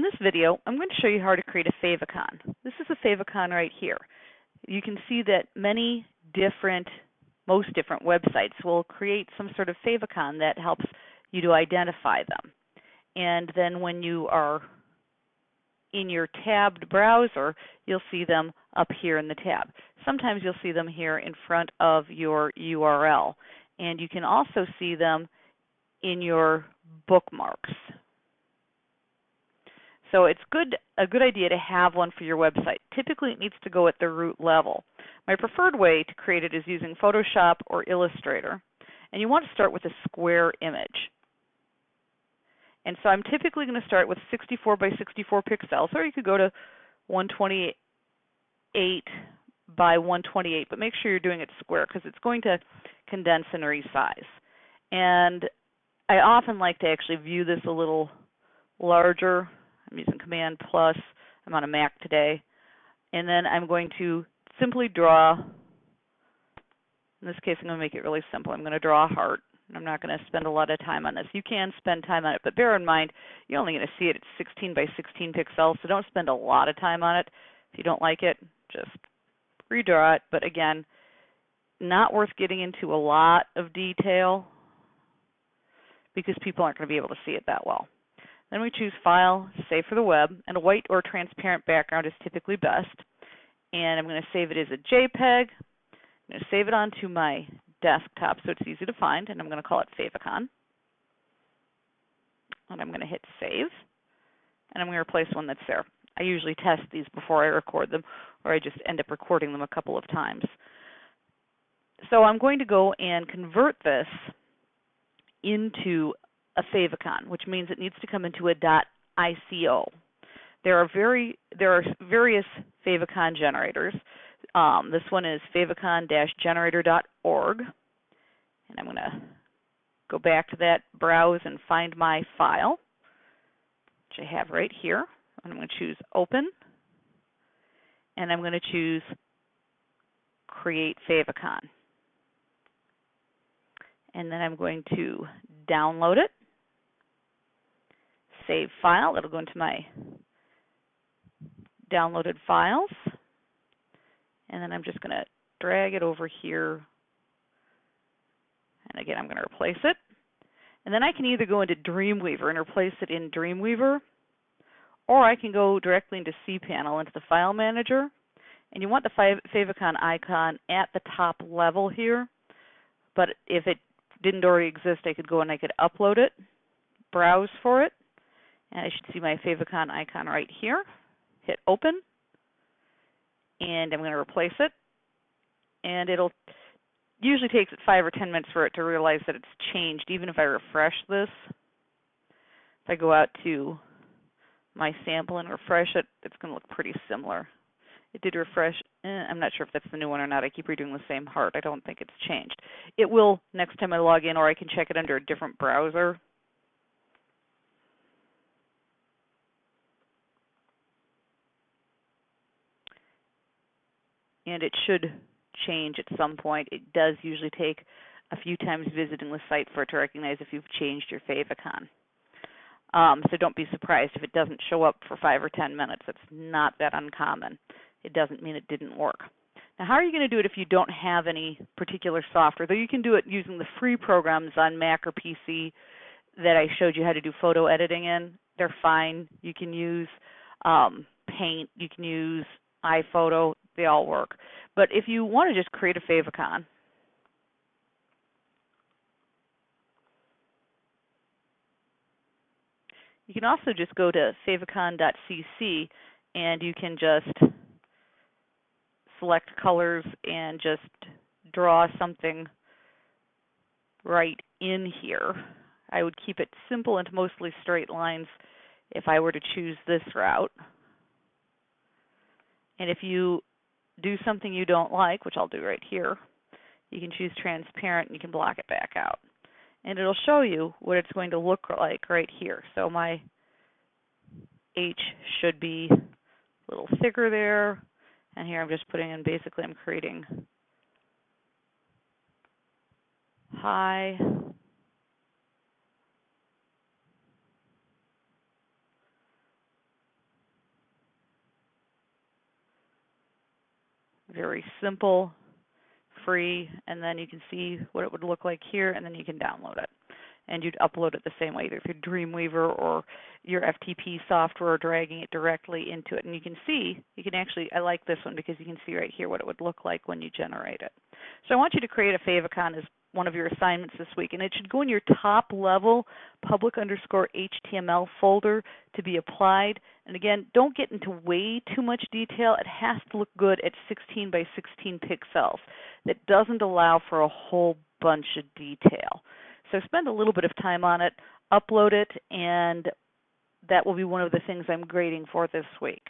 In this video, I'm going to show you how to create a favicon. This is a favicon right here. You can see that many different, most different websites will create some sort of favicon that helps you to identify them. And then when you are in your tabbed browser, you'll see them up here in the tab. Sometimes you'll see them here in front of your URL. And you can also see them in your bookmarks. So it's good a good idea to have one for your website. Typically it needs to go at the root level. My preferred way to create it is using Photoshop or Illustrator. And you want to start with a square image. And so I'm typically going to start with 64 by 64 pixels, or you could go to 128 by 128, but make sure you're doing it square because it's going to condense and resize. And I often like to actually view this a little larger I'm using Command plus. I'm on a Mac today. And then I'm going to simply draw, in this case I'm going to make it really simple. I'm going to draw a heart. I'm not going to spend a lot of time on this. You can spend time on it, but bear in mind you're only going to see it at 16 by 16 pixels, so don't spend a lot of time on it. If you don't like it, just redraw it. But again, not worth getting into a lot of detail because people aren't going to be able to see it that well. Then we choose File, Save for the Web, and a white or transparent background is typically best. And I'm going to save it as a JPEG. I'm going to save it onto my desktop so it's easy to find, and I'm going to call it Favicon. And I'm going to hit Save, and I'm going to replace one that's there. I usually test these before I record them, or I just end up recording them a couple of times. So I'm going to go and convert this into a favicon, which means it needs to come into a .ico. There are very there are various favicon generators. Um, this one is favicon-generator.org, and I'm going to go back to that, browse, and find my file, which I have right here. I'm going to choose Open, and I'm going to choose Create Favicon. And then I'm going to download it save file. It'll go into my downloaded files. And then I'm just going to drag it over here. And again, I'm going to replace it. And then I can either go into Dreamweaver and replace it in Dreamweaver, or I can go directly into cPanel into the File Manager. And you want the favicon icon at the top level here. But if it didn't already exist, I could go and I could upload it, browse for it, and I should see my favicon icon right here. Hit open. And I'm going to replace it. And it'll usually takes it five or ten minutes for it to realize that it's changed, even if I refresh this. If I go out to my sample and refresh it, it's going to look pretty similar. It did refresh. Eh, I'm not sure if that's the new one or not. I keep redoing the same heart. I don't think it's changed. It will next time I log in, or I can check it under a different browser. And it should change at some point. It does usually take a few times visiting the site for it to recognize if you've changed your favicon. Um, so don't be surprised if it doesn't show up for five or ten minutes. It's not that uncommon. It doesn't mean it didn't work. Now, how are you going to do it if you don't have any particular software? Though you can do it using the free programs on Mac or PC that I showed you how to do photo editing in. They're fine. You can use um, Paint. You can use iPhoto they all work. But if you want to just create a favicon, you can also just go to favicon.cc and you can just select colors and just draw something right in here. I would keep it simple and mostly straight lines if I were to choose this route. And if you do something you don't like, which I'll do right here, you can choose transparent and you can block it back out. And it'll show you what it's going to look like right here. So my H should be a little thicker there. And here I'm just putting in, basically I'm creating high, Very simple, free, and then you can see what it would look like here, and then you can download it. And you'd upload it the same way, either through Dreamweaver or your FTP software, dragging it directly into it. And you can see, you can actually, I like this one because you can see right here what it would look like when you generate it. So I want you to create a favicon as one of your assignments this week, and it should go in your top level public underscore HTML folder to be applied. And again, don't get into way too much detail. It has to look good at 16 by 16 pixels. That doesn't allow for a whole bunch of detail. So spend a little bit of time on it, upload it, and that will be one of the things I'm grading for this week.